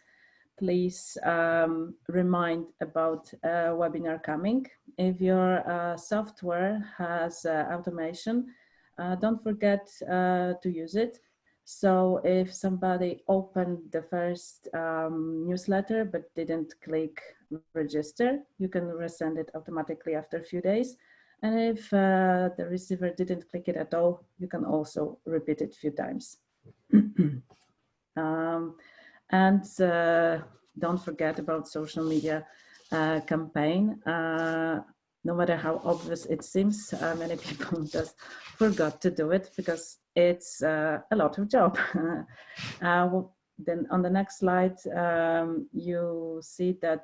S2: please um, remind about a webinar coming. If your uh, software has uh, automation, uh, don't forget uh, to use it. So if somebody opened the first um, newsletter but didn't click register, you can resend it automatically after a few days. And if uh, the receiver didn't click it at all, you can also repeat it a few times. <clears throat> um, and uh, don't forget about social media uh, campaign. Uh, no matter how obvious it seems, many people <laughs> just forgot to do it because it's a lot of job. <laughs> well, then on the next slide, um, you see that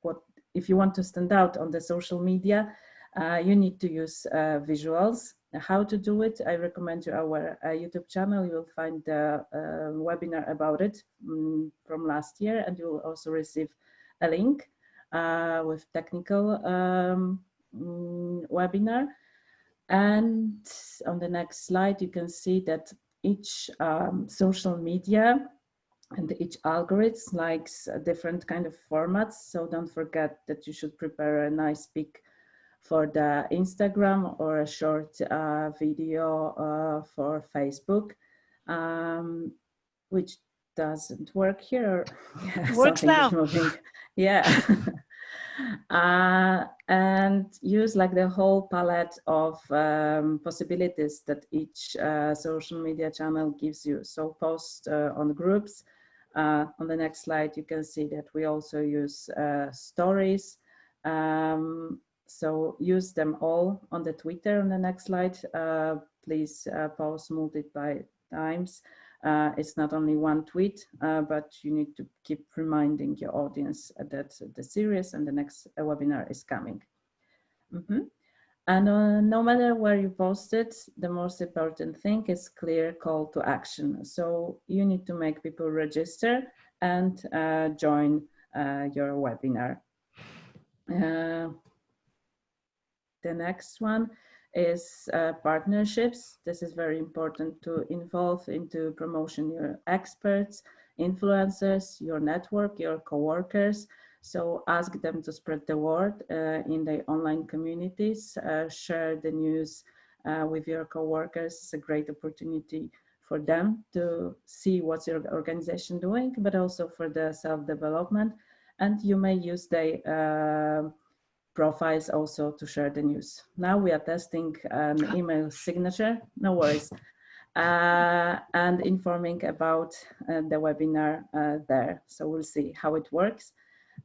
S2: what if you want to stand out on the social media, uh, you need to use uh, visuals. How to do it, I recommend you our YouTube channel. You will find the webinar about it um, from last year and you will also receive a link uh, with technical um, mm, webinar. And on the next slide, you can see that each um, social media and each algorithm likes different kind of formats. So don't forget that you should prepare a nice pic for the Instagram or a short uh, video uh, for Facebook, um, which doesn't work here. <laughs> <laughs>
S1: Yeah, Works now.
S2: Yeah. uh, and use like the whole palette of um, possibilities that each uh, social media channel gives you. So post uh, on groups. Uh, on the next slide, you can see that we also use uh, stories. Um, so use them all on the Twitter on the next slide. Uh, please post multiple times. Uh, it's not only one tweet, uh, but you need to keep reminding your audience that the series and the next webinar is coming. Mm -hmm. And uh, no matter where you post it, the most important thing is clear call to action. So you need to make people register and uh, join uh, your webinar. The next one is uh, partnerships. This is very important to involve into promotion your experts, influencers, your network, your coworkers. So ask them to spread the word uh, in the online communities, uh, share the news uh, with your coworkers. It's a great opportunity for them to see what's your organization doing, but also for the self-development. And you may use the uh, profiles also to share the news. Now we are testing an <laughs> email signature, no worries, uh, and informing about uh, the webinar uh, there. So we'll see how it works.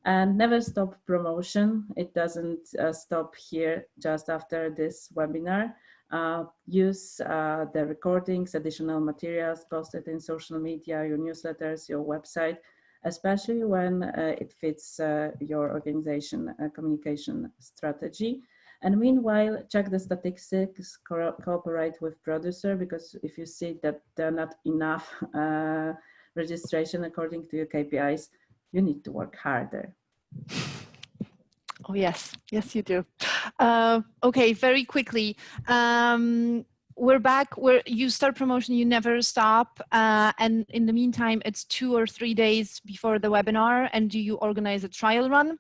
S2: And never stop promotion. It doesn't uh, stop here just after this webinar. Uh, use uh, the recordings, additional materials posted in social media, your newsletters, your website, especially when uh, it fits uh, your organization uh, communication strategy. And meanwhile, check the statistics, co cooperate with producer, because if you see that there are not enough <laughs> uh, registration according to your KPIs, you need to work harder.
S1: Oh, yes. Yes, you do. Uh, okay, very quickly. Um, we're back where you start promotion you never stop uh, and in the meantime it's two or three days before the webinar and do you organize a trial run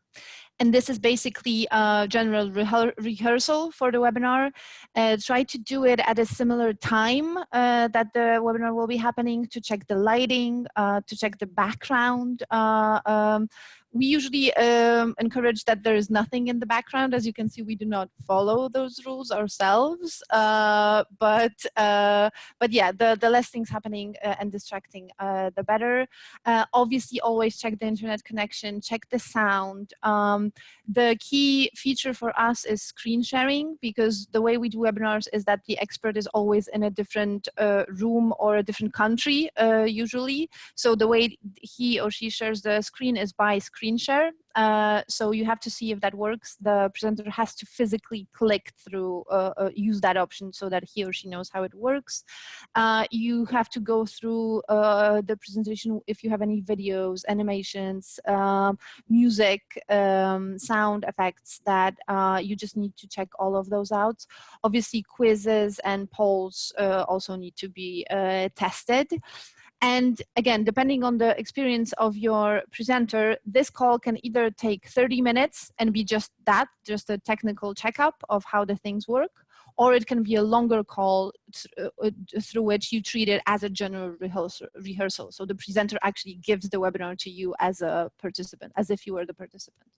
S1: and this is basically a general rehearsal for the webinar. Uh, try to do it at a similar time uh, that the webinar will be happening to check the lighting, uh, to check the background, uh, um, we usually um, encourage that there is nothing in the background. As you can see, we do not follow those rules ourselves. Uh, but uh, but yeah, the, the less things happening uh, and distracting, uh, the better. Uh, obviously, always check the internet connection, check the sound. Um, the key feature for us is screen sharing because the way we do webinars is that the expert is always in a different uh, room or a different country usually. So the way he or she shares the screen is by screen share. Uh, so you have to see if that works. The presenter has to physically click through, uh, uh, use that option so that he or she knows how it works. Uh, you have to go through uh, the presentation if you have any videos, animations, um, music, um, sound effects that uh, you just need to check all of those out. Obviously quizzes and polls also need to be tested. And again, depending on the experience of your presenter, this call can either take 30 minutes and be just that, just a technical checkup of how the things work, or it can be a longer call uh, through which you treat it as a general rehearsal, rehearsal. So the presenter actually gives the webinar to you as a participant, as if you were the participant.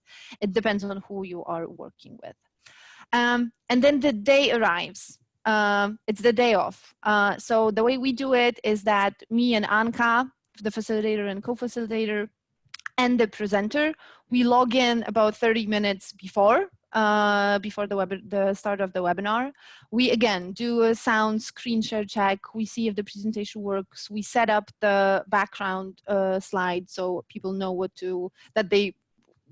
S1: It depends on who you are working with. Um, and then the day arrives um, it's the day off. Uh, so the way we do it is that me and Anka, the facilitator and co-facilitator, and the presenter, we log in about 30 minutes before uh, before the, web the start of the webinar. We again do a sound screen share check. We see if the presentation works. We set up the background uh, slide so people know what to, that they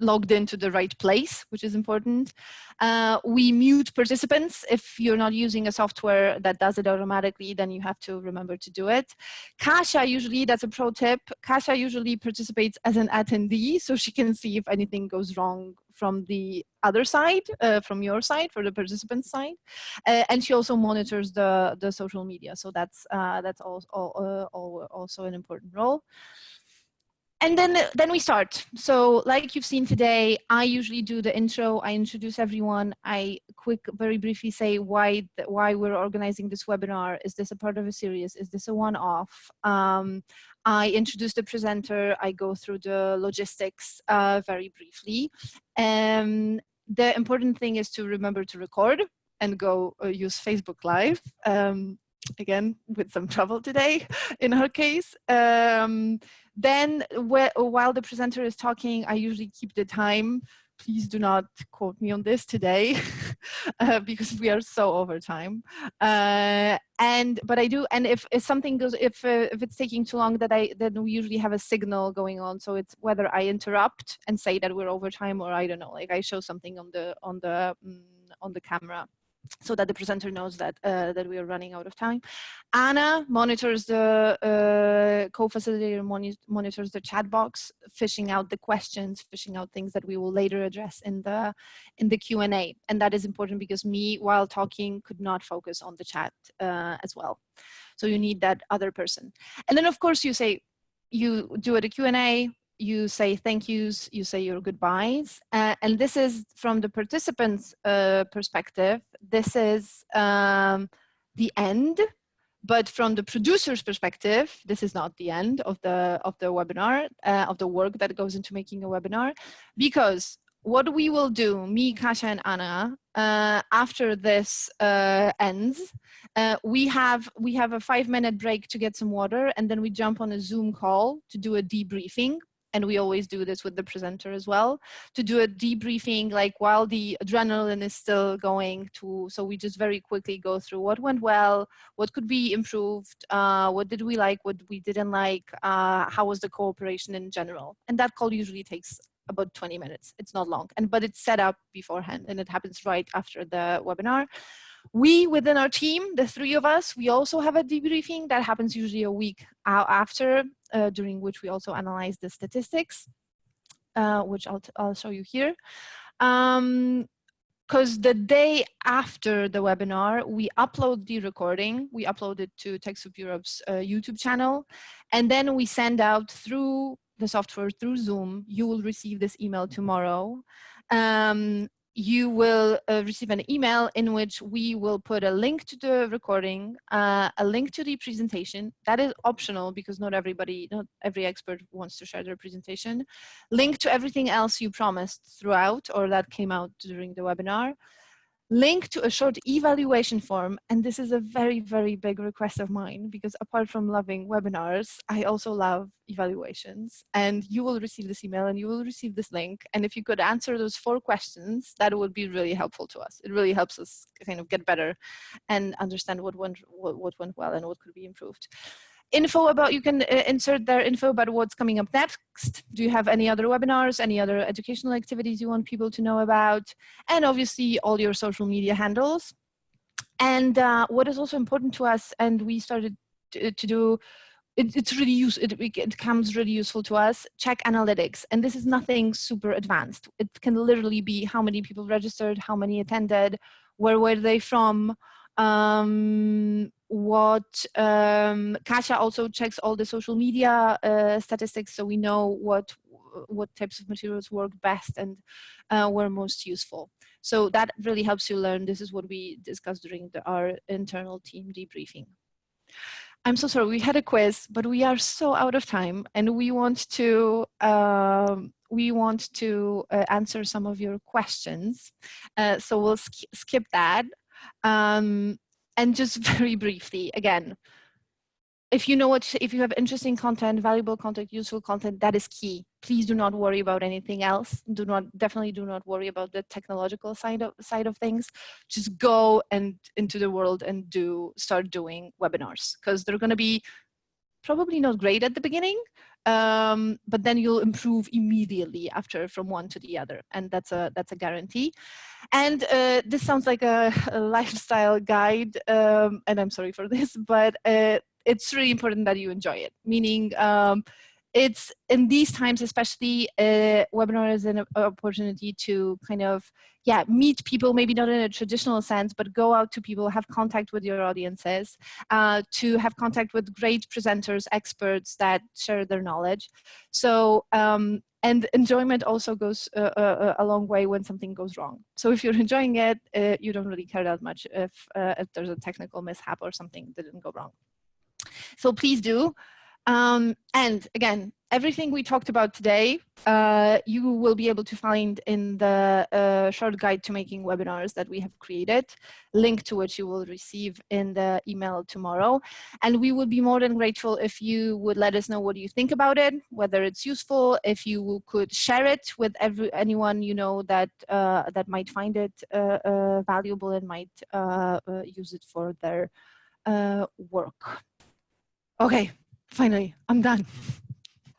S1: logged into the right place, which is important. Uh, we mute participants. If you're not using a software that does it automatically, then you have to remember to do it. Kasia usually, that's a pro tip, Kasia usually participates as an attendee, so she can see if anything goes wrong from the other side, uh, from your side, for the participant side. Uh, and she also monitors the, the social media. So that's, uh, that's also, uh, also an important role and then then we start. So like you've seen today i usually do the intro. I introduce everyone. I quick very briefly say why why we're organizing this webinar. Is this a part of a series? Is this a one-off? Um, i introduce the presenter. I go through the logistics uh, very briefly. Um, the important thing is to remember to record and go uh, use facebook live um, again with some trouble today <laughs> in her case. Um, then while the presenter is talking i usually keep the time. Please do not quote me on this today <laughs> uh, because we are so over time. Uh, and but i do and if, if something goes if uh, if it's taking too long that i then we usually have a signal going on. So it's whether i interrupt and say that we're over time or i don't know like i show something on the on the mm, on the camera so that the presenter knows that uh, that we are running out of time. Anna monitors the uh, co-facilitator moni monitors the chat box, fishing out the questions, fishing out things that we will later address in the in the Q and A. And that is important because me, while talking, could not focus on the chat uh, as well. So you need that other person. And then of course you say you do a Q and A you say thank yous, you say your goodbyes. Uh, and this is from the participants' uh, perspective, this is um, the end. But from the producer's perspective, this is not the end of the, of the webinar, uh, of the work that goes into making a webinar, because what we will do, me, Kasia, and Anna, uh, after this uh, ends, uh, we have we have a five minute break to get some water, and then we jump on a Zoom call to do a debriefing and we always do this with the presenter as well, to do a debriefing like while the adrenaline is still going to, so we just very quickly go through what went well, what could be improved, uh, what did we like, what we didn't like, uh, how was the cooperation in general. And that call usually takes about 20 minutes. It's not long, and but it's set up beforehand and it happens right after the webinar. We, within our team, the three of us, we also have a debriefing that happens usually a week after, uh, during which we also analyze the statistics, uh, which I'll, I'll show you here. Um, because the day after the webinar, we upload the recording, we upload it to TechSoup Europe's uh, YouTube channel, and then we send out through the software, through Zoom, you will receive this email tomorrow. Um, you will uh, receive an email in which we will put a link to the recording, uh, a link to the presentation. That is optional because not everybody, not every expert wants to share their presentation. Link to everything else you promised throughout or that came out during the webinar link to a short evaluation form. And this is a very, very big request of mine because apart from loving webinars, I also love evaluations. And you will receive this email and you will receive this link. And if you could answer those four questions, that would be really helpful to us. It really helps us kind of get better and understand what went, what, went well and what could be improved info about, you can uh, insert their info about what's coming up next. Do you have any other webinars, any other educational activities you want people to know about? And obviously all your social media handles. And uh, what is also important to us, and we started to, to do, it, it's really use, it, it becomes really useful to us, check analytics. And this is nothing super advanced. It can literally be how many people registered, how many attended, where were they from, um, what um, Kasia also checks all the social media uh, statistics so we know what what types of materials work best and uh, were most useful. So that really helps you learn. This is what we discussed during the, our internal team debriefing. I'm so sorry, we had a quiz, but we are so out of time and we want to um, we want to uh, answer some of your questions. Uh, so we'll sk skip that. Um, and just <laughs> very briefly, again, if you know what, if you have interesting content, valuable content, useful content, that is key. Please do not worry about anything else. Do not, definitely do not worry about the technological side of, side of things. Just go and into the world and do, start doing webinars because they're going to be probably not great at the beginning, um, but then you'll improve immediately after from one to the other, and that's a that's a guarantee. And uh, this sounds like a, a <laughs> lifestyle guide, um, and I'm sorry for this, but uh, it's really important that you enjoy it. Meaning, um, it's in these times especially uh, webinar is an opportunity to kind of yeah meet people maybe not in a traditional sense but go out to people have contact with your audiences uh, to have contact with great presenters experts that share their knowledge. So um, and enjoyment also goes uh, uh, uh a long way when something goes wrong. So if you're <laughs> enjoying it uh, you don't really care that much if, if there's a technical mishap or something didn't go wrong. So please do um, and again, everything we talked about today, uh, you will be able to find in the uh, short guide to making webinars that we have created, link to which you will receive in the email tomorrow. And we would be more than grateful if you would let us know what you think about it, whether it's useful, if you could share it with every, anyone you know that, uh, that might find it uh, uh, valuable and might uh, use it for their work. Okay, finally, I'm done.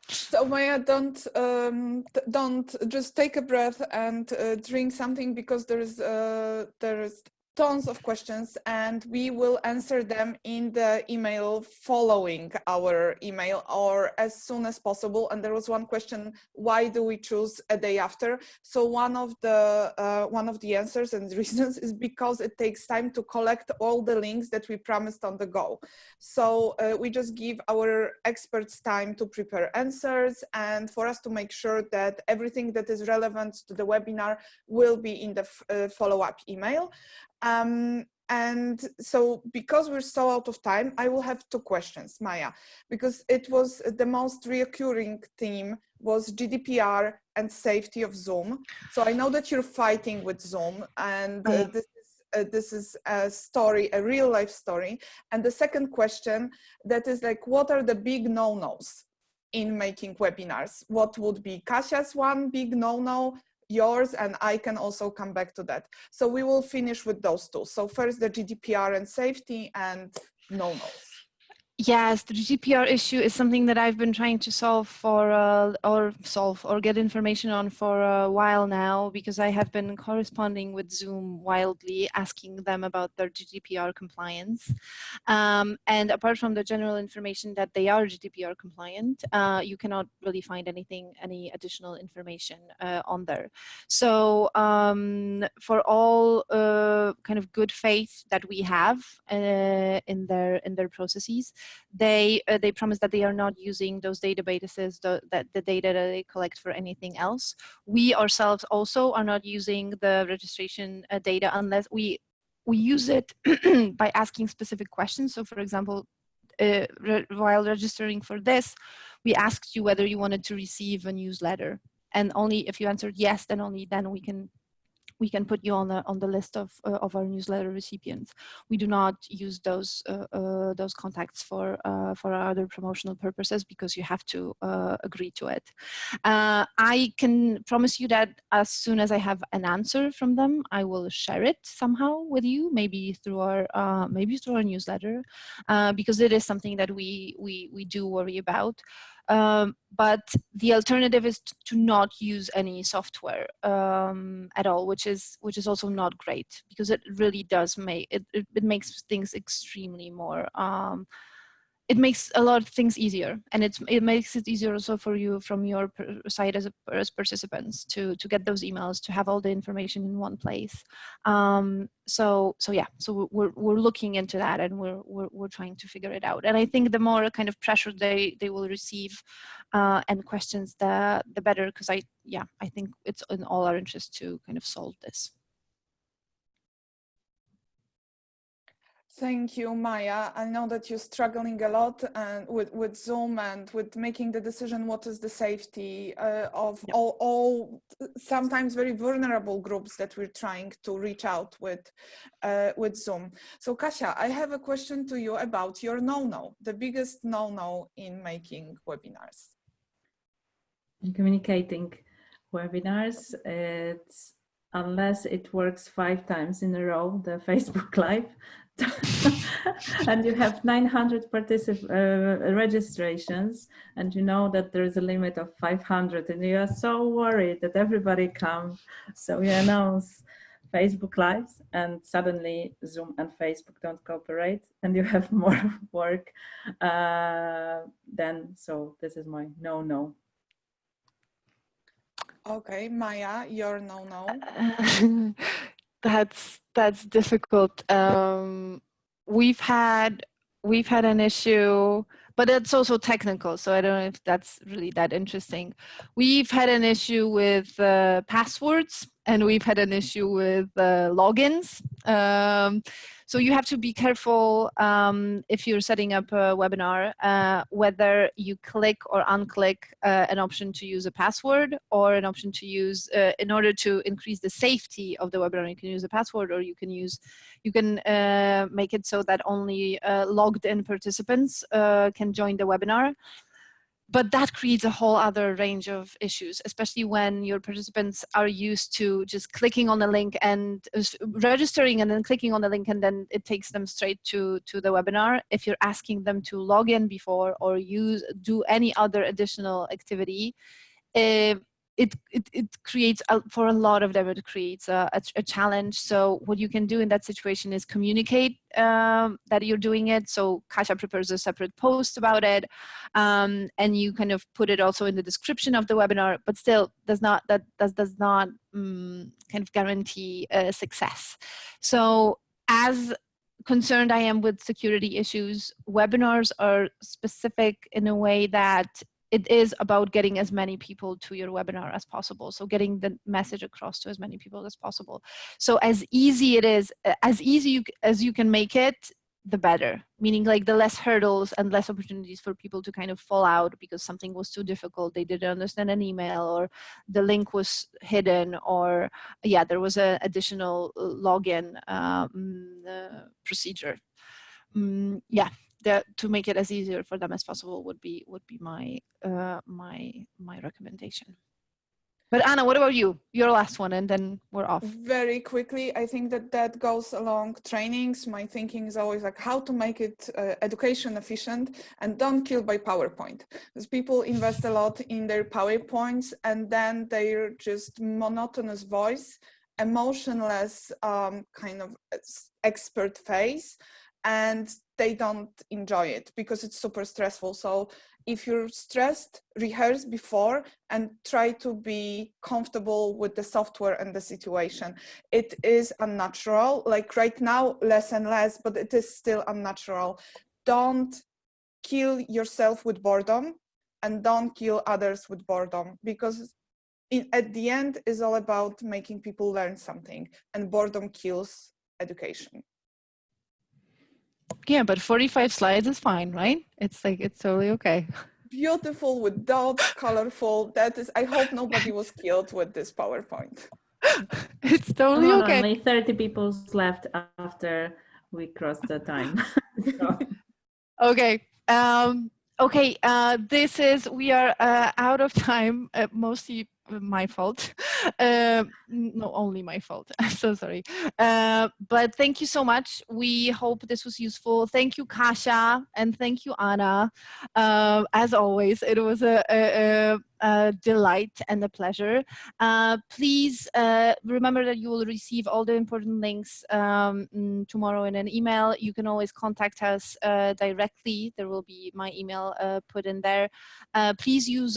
S3: So Maya, don't um, don't just take a breath and uh, drink something because there's uh, there's tons of questions and we will answer them in the email following our email or as soon as possible. And there was one question why do we choose a day after? So one of the uh, one of the answers and <laughs> reasons is because it takes time to collect all the links that we promised on the go. So uh, we just give our experts time to prepare answers and for us to make sure that everything that is relevant to the webinar will be in the uh, follow-up email um, and so because we're so out of time, I will have two questions, Maya, because it was the most reoccurring theme was GDPR and safety of Zoom. So I know that you're fighting with Zoom and uh, this uh, this is a story, a real life story. And the second question that is like, what are the big no-nos in making webinars? What would be Kasia's one big no-no? Yours and I can also come back to that. So we will finish with those two. So first the GDPR and safety and no-nos.
S1: Yes, the GDPR issue is something that I've been trying to solve for, uh, or solve, or get information on for a while now, because I have been corresponding with Zoom wildly, asking them about their GDPR compliance. Um, and apart from the general information that they are GDPR compliant, uh, you cannot really find anything, any additional information uh, on there. So um, for all uh, kind of good faith that we have uh, in their in their processes, they uh, they promise that they are not using those databases that the data that they collect for anything else. We ourselves also are not using the registration uh, data unless we we use it <clears throat> by asking specific questions. So for example uh, re while registering for this we asked you whether you wanted to receive a newsletter. And only if you answered yes then only then we can we can put you on the on the list of uh, of our newsletter recipients. We do not use those uh, uh, those contacts for uh, for other promotional purposes because you have to uh, agree to it. I can promise you that as soon as I have an answer from them, I will share it somehow with you, maybe through our maybe through our newsletter, because it is something that we we we do worry about. Um, but the alternative is to not use any software um, at all, which is which is also not great because it really does make it, it, it makes things extremely more um, it makes a lot of things easier and it's, it makes it easier also for you from your side as, a, as participants to, to get those emails, to have all the information in one place. Um, so, so yeah, so we're, we're looking into that and we're, we're, we're trying to figure it out. And I think the more kind of pressure they, they will receive uh, and questions, the, the better, because I, yeah, I think it's in all our interest to kind of solve this.
S3: Thank you, Maya. I know that you're struggling a lot and with, with Zoom and with making the decision what is the safety uh, of yep. all, all, sometimes very vulnerable groups that we're trying to reach out with uh, with Zoom. So Kasia, I have a question to you about your no-no, the biggest no-no in making webinars.
S2: In communicating webinars, it's unless it works five times in a row, the <laughs> Facebook Live, <laughs> and you have 900 particip uh, registrations and you know that there is a limit of 500 and you are so worried that everybody comes so you announce Facebook lives and suddenly Zoom and Facebook don't cooperate and you have <laughs> more work uh, then so this is my no no
S3: okay Maya your no no <laughs>
S1: that's that's difficult. Um, we've had we've had an issue but it's also technical so i don't know if that's really that interesting. We've had an issue with uh, passwords and we've had an issue with uh, logins. Um, so you have to be careful um, if you're setting up a webinar, uh, whether you click or unclick uh, an option to use a password or an option to use, uh, in order to increase the safety of the webinar, you can use a password or you can use, you can uh, make it so that only uh, logged in participants uh, can join the webinar but that creates a whole other range of issues, especially when your participants are used to just clicking on the link and registering and then clicking on the link and then it takes them straight to, to the webinar. If you're asking them to log in before or use do any other additional activity, uh, it, it, it creates, a, for a lot of them, it creates a, a, a, challenge. So what you can do in that situation is communicate um, that you're doing it. So Kasia prepares a separate post about it. Um, and you kind of put it also in the description of the webinar, but still does not, that does, does not um, kind of guarantee success. So as concerned I am with security issues, webinars are specific in a way that it is about getting as many people to your webinar as possible. So getting the message across to as many people as possible. So as easy it is, as easy you, as you can make it, the better. Meaning like the less hurdles and less opportunities for people to kind of fall out because something was too difficult, they didn't understand an email or the link was hidden or yeah, there was an additional login um, uh, procedure. Mm, yeah, that to make it as easier for them as possible would be would be my uh, my my recommendation. But Anna, what about you? Your last one, and then we're off.
S3: Very quickly, I think that that goes along trainings. My thinking is always like how to make it uh, education efficient and don't kill by PowerPoint. Because people invest a lot in their PowerPoints and then they're just monotonous voice, emotionless um, kind of expert face and they don't enjoy it because it's super stressful. So if you're stressed, rehearse before and try to be comfortable with the software and the situation. It is unnatural, like right now, less and less, but it is still unnatural. Don't kill yourself with boredom and don't kill others with boredom because in, at the end is all about making people learn something and boredom kills education.
S1: Yeah, but 45 slides is fine, right? It's like, it's totally okay.
S3: Beautiful with dots, colorful. That is, I hope nobody was killed with this PowerPoint. <laughs>
S1: it's totally
S2: oh,
S1: okay.
S2: Only 30 people left after we crossed the time. <laughs> so.
S1: Okay. Um, okay. Uh, this is, we are uh, out of time, uh, mostly my fault. <laughs> Uh, no, only my fault. <laughs> I'm so sorry. Uh, but thank you so much. We hope this was useful. Thank you, Kasia, and thank you, Anna. Uh, as always, it was a, a, a delight and a pleasure. Uh, please uh, remember that you will receive all the important links um, tomorrow in an email. You can always contact us uh, directly. There will be my email put in there. please use